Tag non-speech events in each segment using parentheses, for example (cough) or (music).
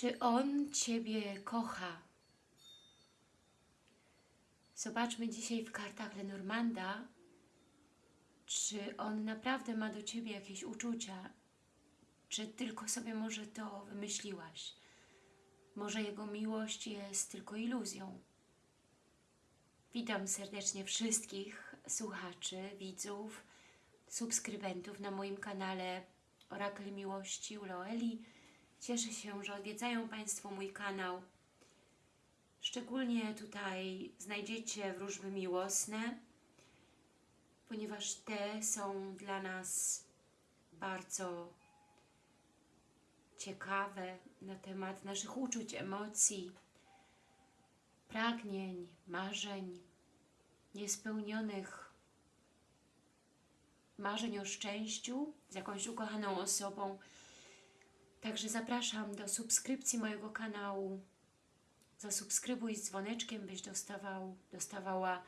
Czy on Ciebie kocha? Zobaczmy dzisiaj w kartach Lenormanda, czy on naprawdę ma do Ciebie jakieś uczucia, czy tylko sobie może to wymyśliłaś. Może jego miłość jest tylko iluzją. Witam serdecznie wszystkich słuchaczy, widzów, subskrybentów na moim kanale Orakel Miłości u Loeli. Cieszę się, że odwiedzają Państwo mój kanał. Szczególnie tutaj znajdziecie wróżby miłosne, ponieważ te są dla nas bardzo ciekawe na temat naszych uczuć, emocji, pragnień, marzeń, niespełnionych marzeń o szczęściu z jakąś ukochaną osobą. Także zapraszam do subskrypcji mojego kanału. Zasubskrybuj z dzwoneczkiem, byś dostawał, dostawała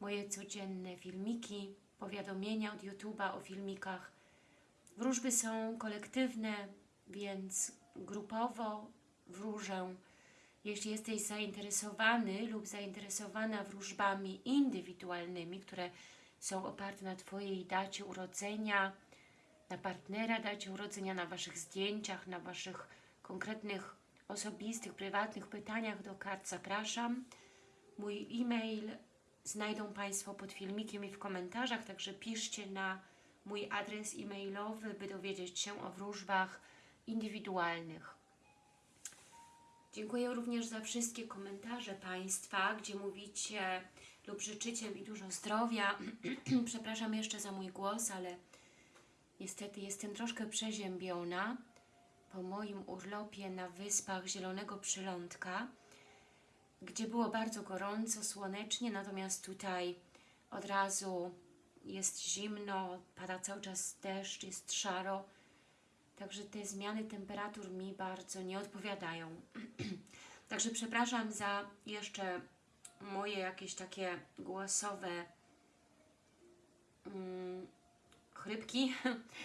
moje codzienne filmiki, powiadomienia od YouTube'a o filmikach. Wróżby są kolektywne, więc grupowo wróżę. Jeśli jesteś zainteresowany lub zainteresowana wróżbami indywidualnymi, które są oparte na Twojej dacie urodzenia, na partnera dacie urodzenia, na Waszych zdjęciach, na Waszych konkretnych, osobistych, prywatnych pytaniach do kart, zapraszam. Mój e-mail znajdą Państwo pod filmikiem i w komentarzach, także piszcie na mój adres e-mailowy, by dowiedzieć się o wróżbach indywidualnych. Dziękuję również za wszystkie komentarze Państwa, gdzie mówicie lub życzycie mi dużo zdrowia. (clears throat) Przepraszam jeszcze za mój głos, ale niestety jestem troszkę przeziębiona po moim urlopie na wyspach Zielonego Przylądka, gdzie było bardzo gorąco, słonecznie, natomiast tutaj od razu jest zimno, pada cały czas deszcz, jest szaro, Także te zmiany temperatur mi bardzo nie odpowiadają. (clears throat) Także przepraszam za jeszcze moje jakieś takie głosowe mm, chrypki,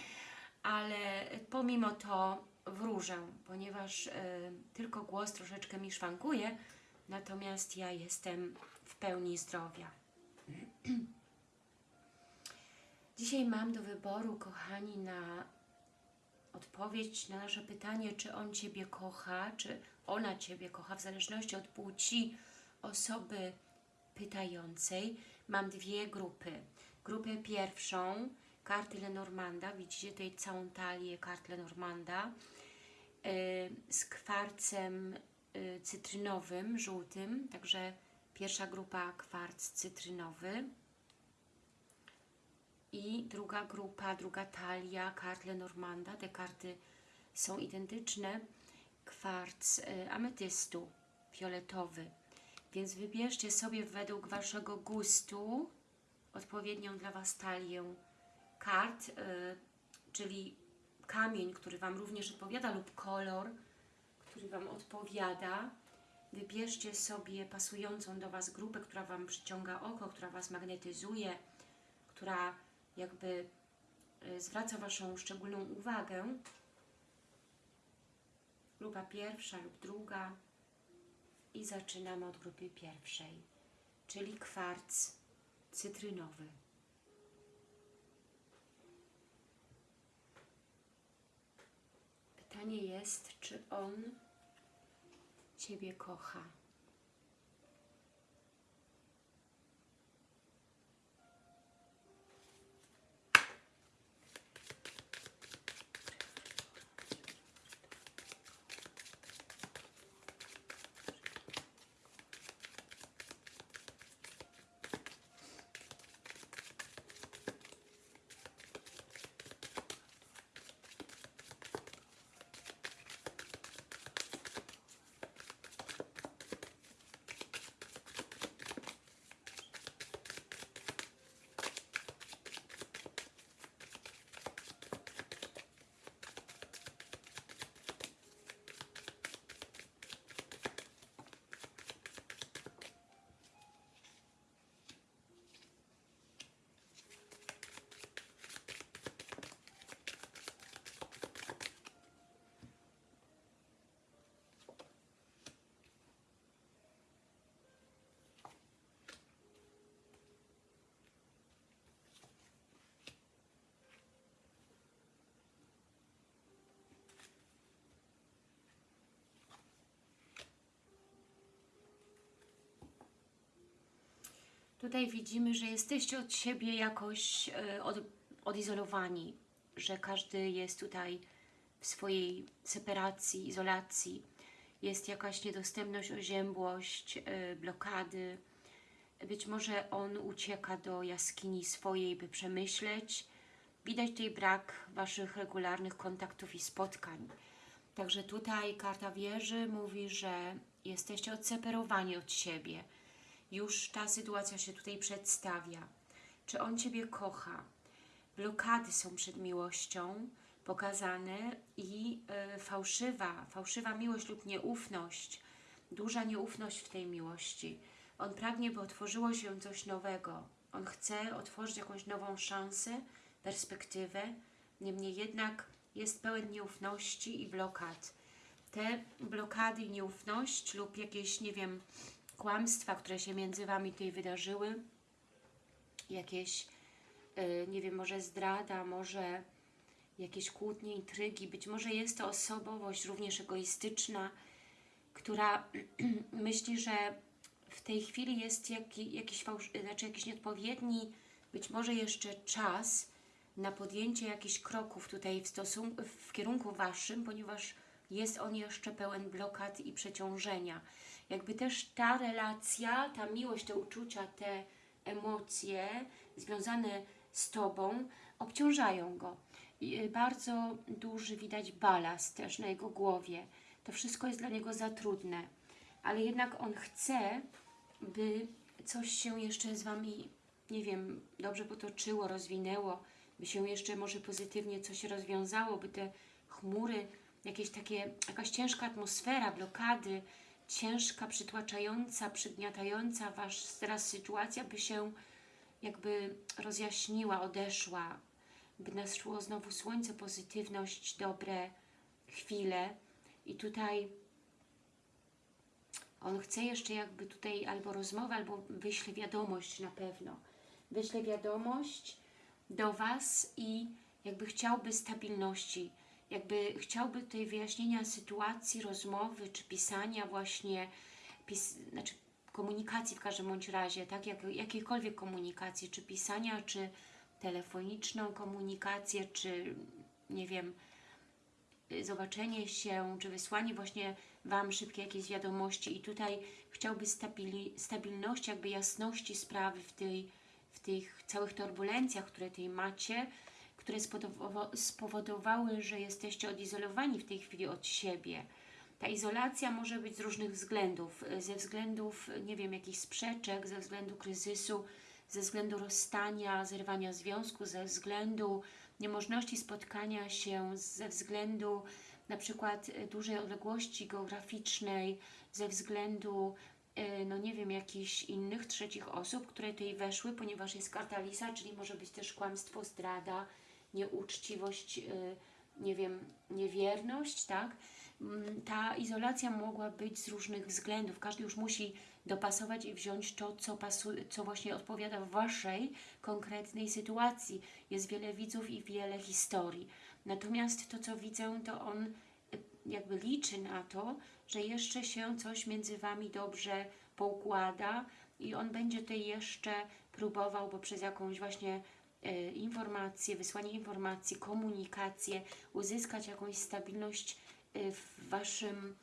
(laughs) ale pomimo to wróżę, ponieważ y, tylko głos troszeczkę mi szwankuje, natomiast ja jestem w pełni zdrowia. (clears throat) Dzisiaj mam do wyboru, kochani, na odpowiedź na nasze pytanie, czy on Ciebie kocha, czy ona Ciebie kocha, w zależności od płci osoby pytającej. Mam dwie grupy. Grupę pierwszą, karty Lenormanda, widzicie tutaj całą talię kart Lenormanda, yy, z kwarcem yy, cytrynowym, żółtym, także pierwsza grupa kwarc cytrynowy, i druga grupa, druga talia kart Lenormanda. Te karty są identyczne. Kwarc y, ametystu fioletowy. Więc wybierzcie sobie według Waszego gustu odpowiednią dla Was talię kart, y, czyli kamień, który Wam również odpowiada lub kolor, który Wam odpowiada. Wybierzcie sobie pasującą do Was grupę, która Wam przyciąga oko, która Was magnetyzuje, która jakby y, zwraca Waszą szczególną uwagę, grupa pierwsza lub druga i zaczynamy od grupy pierwszej, czyli kwarc cytrynowy. Pytanie jest, czy on Ciebie kocha. Tutaj widzimy, że jesteście od siebie jakoś e, od, odizolowani, że każdy jest tutaj w swojej separacji, izolacji. Jest jakaś niedostępność, oziębłość, e, blokady. Być może on ucieka do jaskini swojej, by przemyśleć. Widać tutaj brak Waszych regularnych kontaktów i spotkań. Także tutaj karta wieży mówi, że jesteście odseparowani od siebie. Już ta sytuacja się tutaj przedstawia. Czy on Ciebie kocha? Blokady są przed miłością pokazane i y, fałszywa, fałszywa miłość lub nieufność, duża nieufność w tej miłości. On pragnie, by otworzyło się coś nowego. On chce otworzyć jakąś nową szansę, perspektywę. Niemniej jednak jest pełen nieufności i blokad. Te blokady i nieufność lub jakieś, nie wiem, kłamstwa, które się między Wami tutaj wydarzyły, jakieś, yy, nie wiem, może zdrada, może jakieś kłótnie, intrygi, być może jest to osobowość również egoistyczna, która (clears throat) myśli, że w tej chwili jest jaki, jakiś, znaczy jakiś nieodpowiedni, być może jeszcze czas na podjęcie jakichś kroków tutaj w, stosunku, w kierunku Waszym, ponieważ jest on jeszcze pełen blokad i przeciążenia. Jakby też ta relacja, ta miłość, te uczucia, te emocje związane z Tobą obciążają go. I y, bardzo duży widać balast też na jego głowie. To wszystko jest dla niego za trudne. Ale jednak on chce, by coś się jeszcze z Wami, nie wiem, dobrze potoczyło, rozwinęło, by się jeszcze może pozytywnie coś rozwiązało, by te chmury, jakieś takie, jakaś ciężka atmosfera, blokady, ciężka, przytłaczająca, przygniatająca Was teraz sytuacja, by się jakby rozjaśniła, odeszła, by naszło znowu słońce, pozytywność, dobre chwile. I tutaj on chce jeszcze jakby tutaj albo rozmowę, albo wyśle wiadomość na pewno. Wyśle wiadomość do Was i jakby chciałby stabilności, jakby chciałby tutaj wyjaśnienia sytuacji, rozmowy, czy pisania właśnie, pis, znaczy komunikacji w każdym bądź razie, tak, jak, jakiejkolwiek komunikacji, czy pisania, czy telefoniczną komunikację, czy nie wiem, zobaczenie się, czy wysłanie właśnie Wam szybkie jakieś wiadomości. I tutaj chciałby stabili, stabilności, jakby jasności sprawy w, tej, w tych całych turbulencjach, które tutaj macie, które spowodowały, że jesteście odizolowani w tej chwili od siebie. Ta izolacja może być z różnych względów, ze względów, nie wiem, jakichś sprzeczek, ze względu kryzysu, ze względu rozstania, zerwania związku, ze względu niemożności spotkania się, ze względu na przykład dużej odległości geograficznej, ze względu, e, no nie wiem, jakichś innych trzecich osób, które tutaj weszły, ponieważ jest karta Lisa, czyli może być też kłamstwo, zdrada, nieuczciwość, e, nie wiem, niewierność, tak? Mm, ta izolacja mogła być z różnych względów. Każdy już musi dopasować i wziąć to, co, pasuje, co właśnie odpowiada w Waszej konkretnej sytuacji. Jest wiele widzów i wiele historii. Natomiast to, co widzę, to on e, jakby liczy na to, że jeszcze się coś między Wami dobrze poukłada i on będzie tutaj jeszcze próbował poprzez jakąś właśnie e, informację, wysłanie informacji, komunikację, uzyskać jakąś stabilność e, w Waszym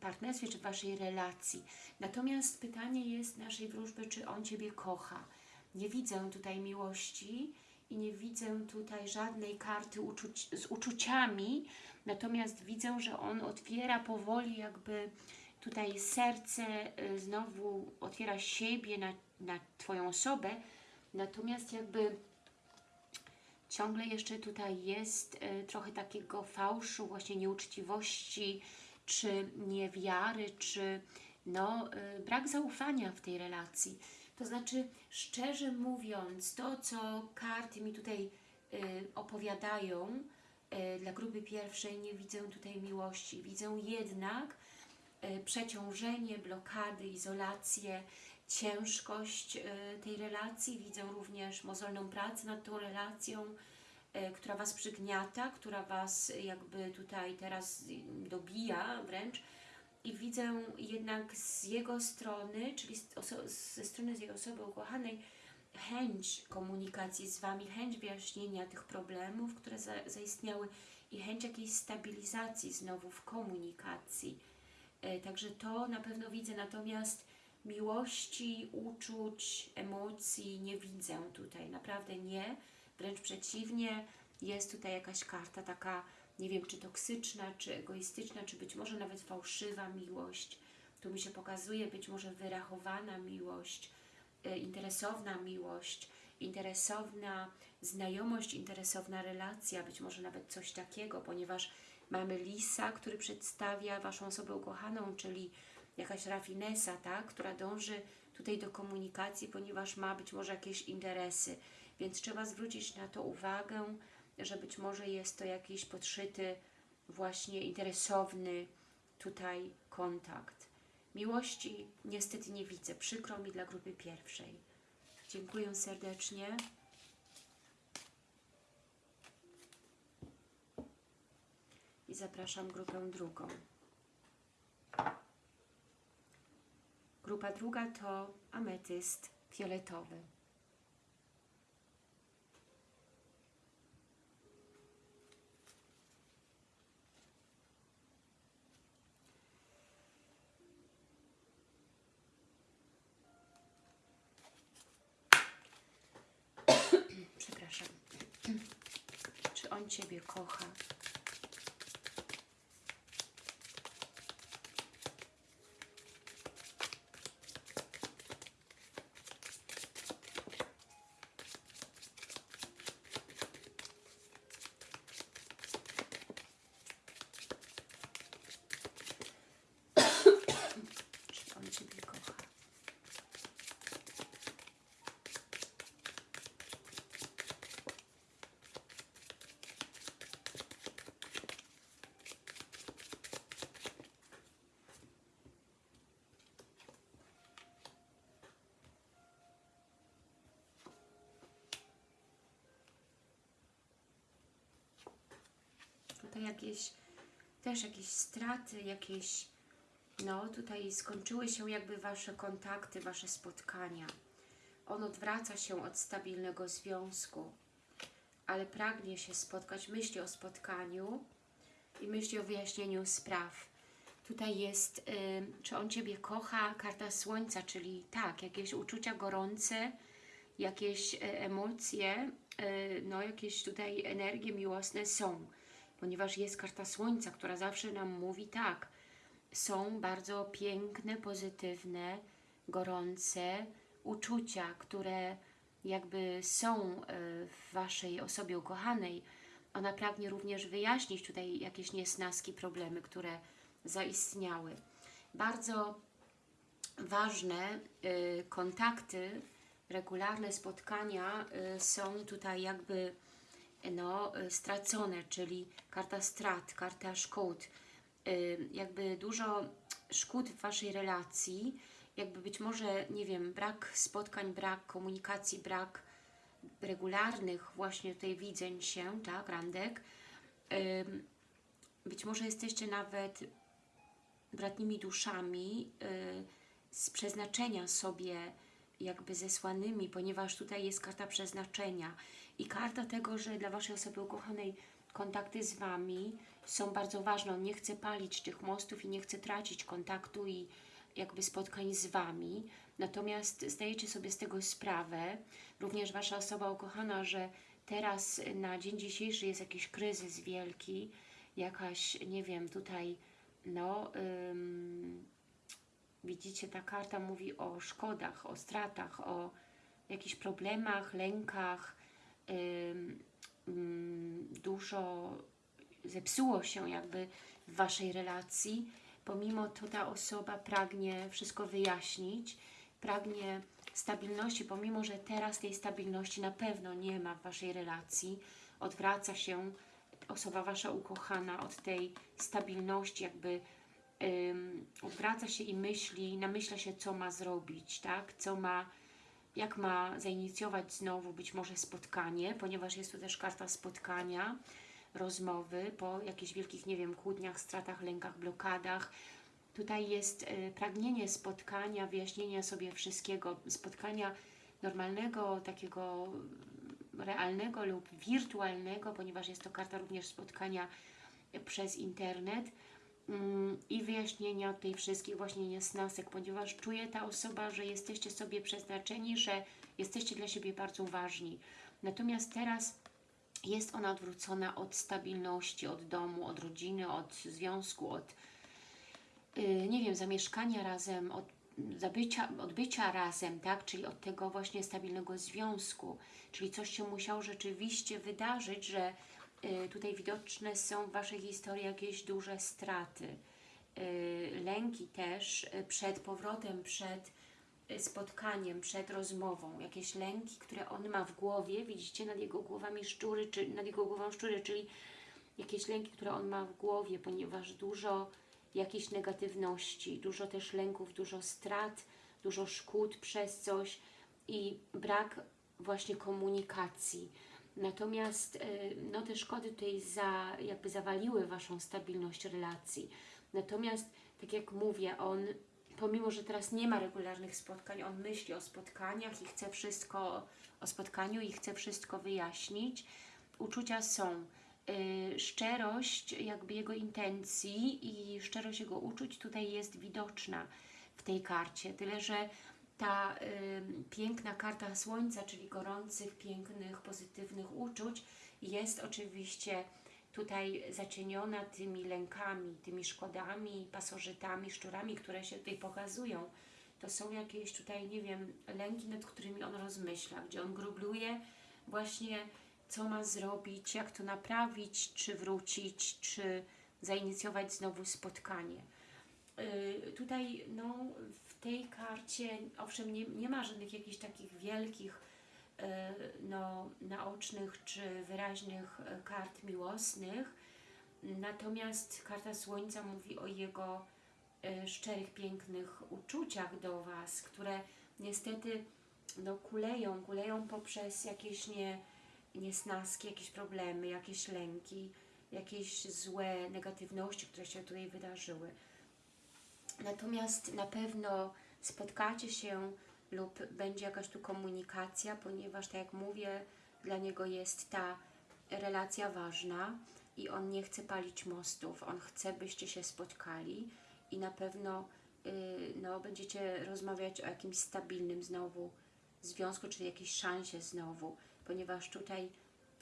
partnerstwie czy w Waszej relacji. Natomiast pytanie jest naszej wróżby, czy on Ciebie kocha. Nie widzę tutaj miłości i nie widzę tutaj żadnej karty uczuć, z uczuciami, natomiast widzę, że on otwiera powoli jakby tutaj serce, y, znowu otwiera siebie na, na Twoją osobę, natomiast jakby ciągle jeszcze tutaj jest y, trochę takiego fałszu, właśnie nieuczciwości, czy niewiary, czy no, y, brak zaufania w tej relacji. To znaczy, szczerze mówiąc, to co karty mi tutaj y, opowiadają dla grupy pierwszej, nie widzę tutaj miłości. Widzę jednak przeciążenie, blokady, izolację, ciężkość tej relacji. Widzę również mozolną pracę nad tą relacją, E, która Was przygniata, która Was jakby tutaj teraz dobija wręcz i widzę jednak z jego strony, czyli ze strony tej osoby ukochanej, chęć komunikacji z Wami, chęć wyjaśnienia tych problemów, które za, zaistniały i chęć jakiejś stabilizacji znowu w komunikacji. Także to na pewno widzę, natomiast miłości, uczuć, emocji nie widzę tutaj, naprawdę nie, wręcz przeciwnie, jest tutaj jakaś karta taka, nie wiem, czy toksyczna, czy egoistyczna, czy być może nawet fałszywa miłość. Tu mi się pokazuje być może wyrachowana miłość, e, interesowna miłość, interesowna znajomość, interesowna relacja, być może nawet coś takiego, ponieważ mamy lisa, który przedstawia Waszą osobę ukochaną, czyli jakaś rafinesa, tak, która dąży tutaj do komunikacji, ponieważ ma być może jakieś interesy, więc trzeba zwrócić na to uwagę, że być może jest to jakiś podszyty, właśnie interesowny tutaj kontakt. Miłości niestety nie widzę, przykro mi dla grupy pierwszej. Dziękuję serdecznie. I zapraszam grupę drugą. Grupa druga to ametyst fioletowy. (coughs) Przepraszam. Czy on Ciebie kocha? Czy on Ciebie kocha? Tutaj jakieś, też jakieś straty, jakieś, no tutaj skończyły się jakby Wasze kontakty, Wasze spotkania. On odwraca się od stabilnego związku, ale pragnie się spotkać, myśli o spotkaniu i myśli o wyjaśnieniu spraw. Tutaj jest, y, czy on Ciebie kocha, karta słońca, czyli tak, jakieś uczucia gorące, jakieś y, emocje, y, no jakieś tutaj energie miłosne są, ponieważ jest karta słońca, która zawsze nam mówi tak, są bardzo piękne, pozytywne, gorące uczucia, które jakby są y, w Waszej osobie ukochanej. Ona pragnie również wyjaśnić tutaj jakieś niesnaski, problemy, które zaistniały. Bardzo ważne y, kontakty, regularne spotkania y, są tutaj jakby no, y, stracone, czyli karta strat, karta szkód, y, jakby dużo szkód w Waszej relacji, jakby być może, nie wiem, brak spotkań, brak komunikacji, brak regularnych właśnie tutaj widzeń się, tak, randek. Ym, Być może jesteście nawet bratnimi duszami z przeznaczenia sobie jakby zesłanymi, ponieważ tutaj jest karta przeznaczenia i karta tego, że dla Waszej osoby ukochanej kontakty z Wami są bardzo ważne. On nie chce palić tych mostów i nie chce tracić kontaktu i jakby spotkań z Wami. Natomiast zdajecie sobie z tego sprawę, również Wasza osoba ukochana, że teraz na dzień dzisiejszy jest jakiś kryzys wielki, jakaś, nie wiem, tutaj, no, ym, widzicie, ta karta mówi o szkodach, o stratach, o jakichś problemach, lękach, dużo zepsuło się jakby w Waszej relacji. Pomimo to ta osoba pragnie wszystko wyjaśnić, pragnie stabilności, pomimo że teraz tej stabilności na pewno nie ma w Waszej relacji. Odwraca się osoba Wasza ukochana od tej stabilności, jakby ym, odwraca się i myśli, namyśla się, co ma zrobić, tak? Co ma, jak ma zainicjować znowu być może spotkanie, ponieważ jest tu też karta spotkania, rozmowy po jakichś wielkich, nie wiem, kłótniach, stratach, lękach, blokadach. Tutaj jest y, pragnienie spotkania, wyjaśnienia sobie wszystkiego, spotkania normalnego, takiego realnego lub wirtualnego, ponieważ jest to karta również spotkania przez internet i wyjaśnienia tej wszystkich właśnie niesnasek, ponieważ czuje ta osoba, że jesteście sobie przeznaczeni, że jesteście dla siebie bardzo ważni. Natomiast teraz jest ona odwrócona od stabilności, od domu, od rodziny, od związku, od yy, nie wiem, zamieszkania razem, od zabycia, od bycia razem, tak? Czyli od tego właśnie stabilnego związku. Czyli coś się musiało rzeczywiście wydarzyć, że y, tutaj widoczne są w Waszej historii jakieś duże straty. Y, lęki też y, przed powrotem, przed y, spotkaniem, przed rozmową. Jakieś lęki, które on ma w głowie. Widzicie nad jego głowami szczury, czy nad jego głową szczury, czyli jakieś lęki, które on ma w głowie, ponieważ dużo jakiejś negatywności, dużo też lęków, dużo strat, dużo szkód przez coś i brak właśnie komunikacji. Natomiast y, no, te szkody tutaj za, jakby zawaliły Waszą stabilność relacji. Natomiast, tak jak mówię, on, pomimo, że teraz nie ma regularnych spotkań, on myśli o spotkaniach i chce wszystko, o spotkaniu i chce wszystko wyjaśnić. Uczucia są y, szczerość jakby jego intencji i szczerość jego uczuć tutaj jest widoczna w tej karcie. Tyle, że ta y, piękna karta Słońca, czyli gorących, pięknych, pozytywnych uczuć jest oczywiście tutaj zacieniona tymi lękami, tymi szkodami, pasożytami, szczurami, które się tutaj pokazują. To są jakieś tutaj, nie wiem, lęki, nad którymi on rozmyśla, gdzie on grubluje właśnie co ma zrobić, jak to naprawić, czy wrócić, czy zainicjować znowu spotkanie. Yy, tutaj no, tej karcie, owszem, nie, nie ma żadnych jakichś takich wielkich, yy, no, naocznych czy wyraźnych yy, kart miłosnych, natomiast karta Słońca mówi o jego yy, szczerych, pięknych uczuciach do Was, które niestety no, kuleją, kuleją poprzez jakieś nie, niesnaski, jakieś problemy, jakieś lęki, jakieś złe negatywności, które się tutaj wydarzyły. Natomiast na pewno spotkacie się lub będzie jakaś tu komunikacja, ponieważ tak jak mówię, dla niego jest ta relacja ważna i on nie chce palić mostów, on chce, byście się spotkali i na pewno yy, no, będziecie rozmawiać o jakimś stabilnym znowu związku, czyli jakiejś szansie znowu, ponieważ tutaj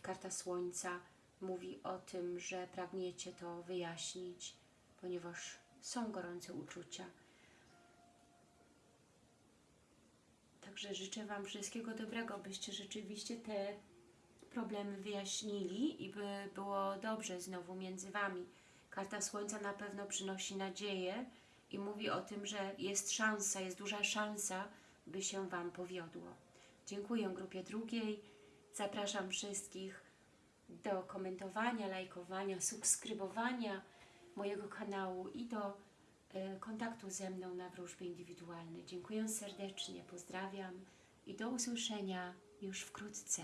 karta Słońca mówi o tym, że pragniecie to wyjaśnić, ponieważ są gorące uczucia. Także życzę Wam wszystkiego dobrego, byście rzeczywiście te problemy wyjaśnili i by było dobrze znowu między Wami. Karta Słońca na pewno przynosi nadzieję i mówi o tym, że jest szansa, jest duża szansa, by się Wam powiodło. Dziękuję grupie drugiej. Zapraszam wszystkich do komentowania, lajkowania, subskrybowania mojego kanału i do y, kontaktu ze mną na wróżby indywidualne. Dziękuję serdecznie, pozdrawiam i do usłyszenia już wkrótce.